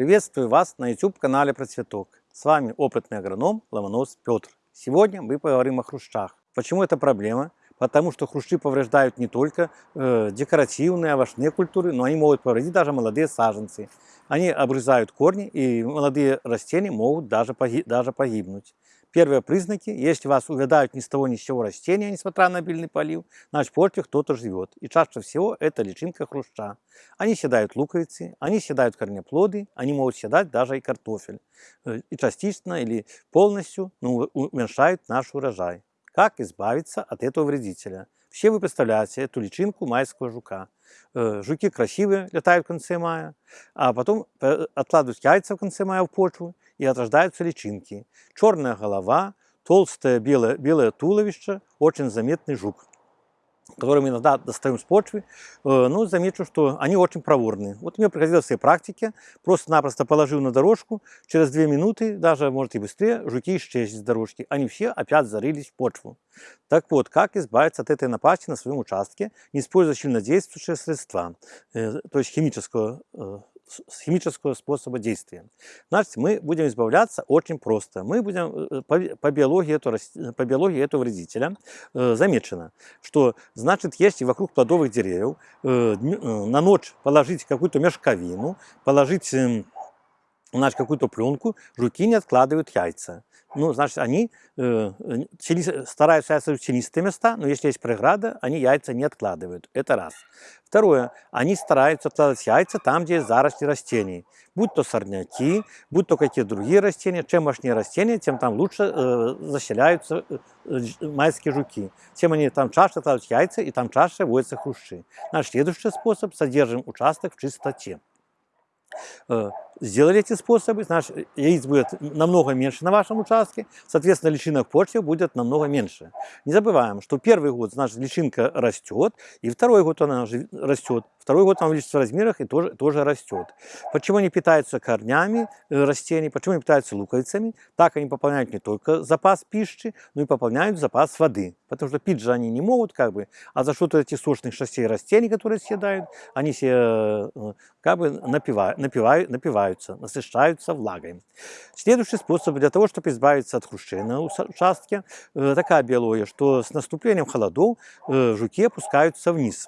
Приветствую вас на YouTube-канале Процветок. С вами опытный агроном Ломонос Петр. Сегодня мы поговорим о хрущах. Почему это проблема? Потому что хрущи повреждают не только э, декоративные, овощные культуры, но они могут повредить даже молодые саженцы. Они обрезают корни, и молодые растения могут даже, погиб, даже погибнуть. Первые признаки, если вас увядают ни с того ни с сего растения, несмотря на обильный полив, значит в почве кто-то живет. И чаще всего это личинка хруща. Они съедают луковицы, они съедают корнеплоды, они могут съедать даже и картофель. Э, и частично или полностью ну, уменьшают наш урожай. Как избавиться от этого вредителя? Все вы представляете эту личинку майского жука. Э, жуки красивые, летают в конце мая, а потом э, откладывают яйца в конце мая в почву, и отрождаются личинки. Черная голова, толстое белое, белое туловище, очень заметный жук который мы иногда достаем с почвы, ну, замечу, что они очень проворные. Вот мне приходилось в своей практике, просто-напросто положил на дорожку, через две минуты, даже, может, и быстрее, жуки исчезли с дорожки. Они все опять зарылись в почву. Так вот, как избавиться от этой напасти на своем участке, не используя сильнодействующие средства, э, то есть химического э, химического способа действия. Значит, мы будем избавляться очень просто. Мы будем э, по, по, биологии, этого, по биологии этого вредителя э, замечено, что, значит, если вокруг плодовых деревьев э, э, на ночь положить какую-то мешковину, положить э, значит, какую-то пленку, жуки не откладывают яйца ну, значит, они э, стараются яйца в тенистые места, но если есть преграда, они яйца не откладывают. Это раз. Второе, они стараются откладывать яйца там, где есть заросли растений. Будь то сорняки, будь то какие-то другие растения. Чем мощнее растения, тем там лучше э, заселяются э, э, майские жуки. Тем они там чаще откладывают яйца, и там чаще водятся хрущи. Наш следующий способ – содержим участок в чистоте. Сделали эти способы, значит, яиц будет намного меньше на вашем участке, соответственно, личинок почвы будет намного меньше. Не забываем, что первый год, значит, личинка растет, и второй год она растет, второй год она увеличится в размерах и тоже, тоже растет. Почему они питаются корнями э, растений, почему они питаются луковицами? Так они пополняют не только запас пищи, но и пополняют запас воды. Потому что пить же они не могут, как бы, а за счет этих сочных шастей растений, которые съедают, они себе э, как бы напивают, напивают, напиваются, насыщаются влагой. Следующий способ для того, чтобы избавиться от хрущей на участке, э, такая биология, что с наступлением холодов жуки опускаются вниз.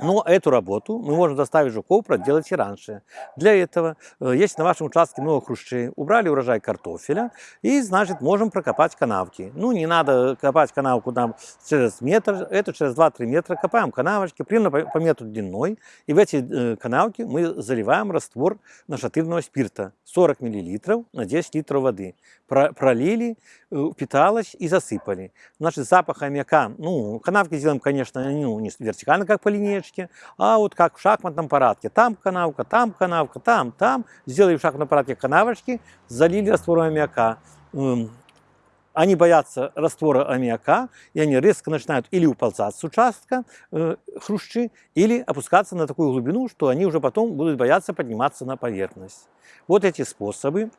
Но эту работу мы можем заставить жуков проделать и раньше. Для этого, э, если на вашем участке много хрущей, убрали урожай картофеля, и, значит, можем прокопать канавки. Ну, не надо копать канавку нам через метр, это через 2-3 метра. Копаем канавочки примерно по метру длиной, и в эти э, канавки мы заливаем раствор нашатырного спирта 40 мл на 10 литров воды. Пролили, э, питалось и засыпали. Значит, запах аммиака, ну, канавки сделаем, конечно, ну, не вертикально, как по линейке, канавочке, а вот как в шахматном парадке. Там канавка, там канавка, там, там. Сделали в шахматном парадке канавочки, залили раствором аммиака. Они боятся раствора аммиака, и они резко начинают или уползать с участка э, хрущи, или опускаться на такую глубину, что они уже потом будут бояться подниматься на поверхность. Вот эти способы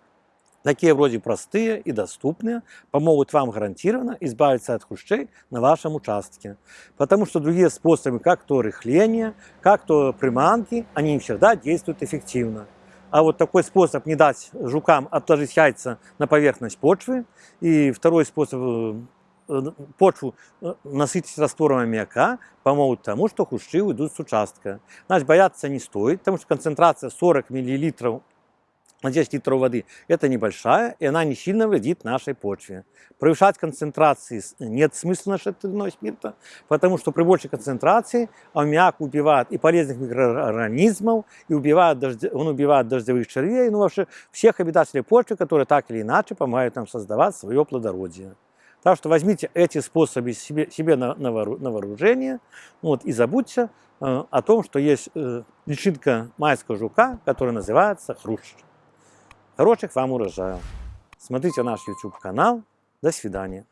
такие вроде простые и доступные, помогут вам гарантированно избавиться от хрущей на вашем участке. Потому что другие способы, как то рыхление, как то приманки, они не всегда действуют эффективно. А вот такой способ не дать жукам отложить яйца на поверхность почвы. И второй способ э, почву э, насытить раствором аммиака помогут тому, что хрущи уйдут с участка. Значит, бояться не стоит, потому что концентрация 40 мл на 10 литров воды, это небольшая, и она не сильно вредит нашей почве. Превышать концентрации нет смысла нашатырного спирта, потому что при большей концентрации аммиак убивает и полезных микроорганизмов, и убивает дождь, он убивает дождевых червей, ну вообще всех обитателей почвы, которые так или иначе помогают нам создавать свое плодородие. Так что возьмите эти способы себе, себе на, на, вооружение вот, и забудьте э, о том, что есть э, личинка майского жука, которая называется хрущ. Хороших вам урожаев. Смотрите наш YouTube канал. До свидания.